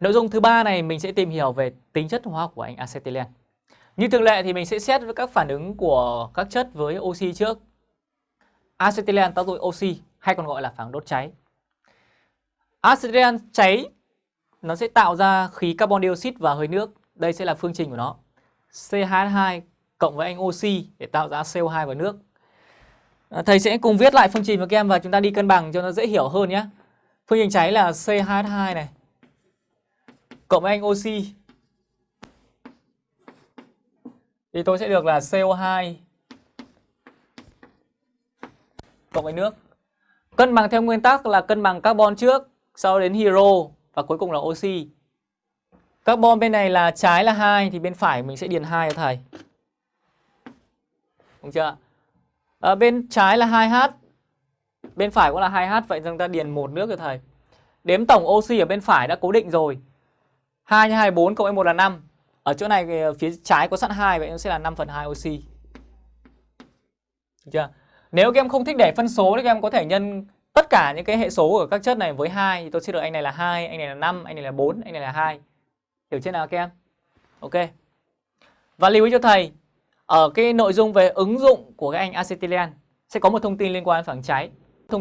Nội dung thứ ba này mình sẽ tìm hiểu về tính chất hóa học của anh acetylen. Như thường lệ thì mình sẽ xét với các phản ứng của các chất với oxy trước. Acetylen tác dụng oxy, hay còn gọi là phản đốt cháy. Acetylen cháy, nó sẽ tạo ra khí carbon dioxide và hơi nước. Đây sẽ là phương trình của nó. CH2 cộng với anh oxy để tạo ra CO2 và nước. À, thầy sẽ cùng viết lại phương trình với các em và chúng ta đi cân bằng cho nó dễ hiểu hơn nhé. Phương trình cháy là CH2 này cộng với anh oxy thì tôi sẽ được là CO2 cộng với nước. Cân bằng theo nguyên tắc là cân bằng carbon trước, sau đến hydro và cuối cùng là oxy. Carbon bên này là trái là 2 thì bên phải mình sẽ điền 2 cho thầy. Đúng chưa? Ở à, bên trái là 2H. Bên phải cũng là 2H vậy chúng ta điền một nước cho thầy. Đếm tổng oxy ở bên phải đã cố định rồi. 2 nhân 2 4 cộng với 1 là 5. Ở chỗ này ờ, phía trái có sẵn 2 vậy nó sẽ là 5 phần 2 oxy. Được chưa? Nếu các em không thích để phân số thì các em có thể nhân tất cả những cái hệ số của các chất này với 2 thì tôi sẽ được anh này là 2, anh này là 5, anh này là 4, anh này là 2. Hiểu chưa nào các em? Ok. Và lưu ý cho thầy, ở cái nội dung về ứng dụng của cái anh acetylen sẽ có một thông tin liên quan đến phản cháy.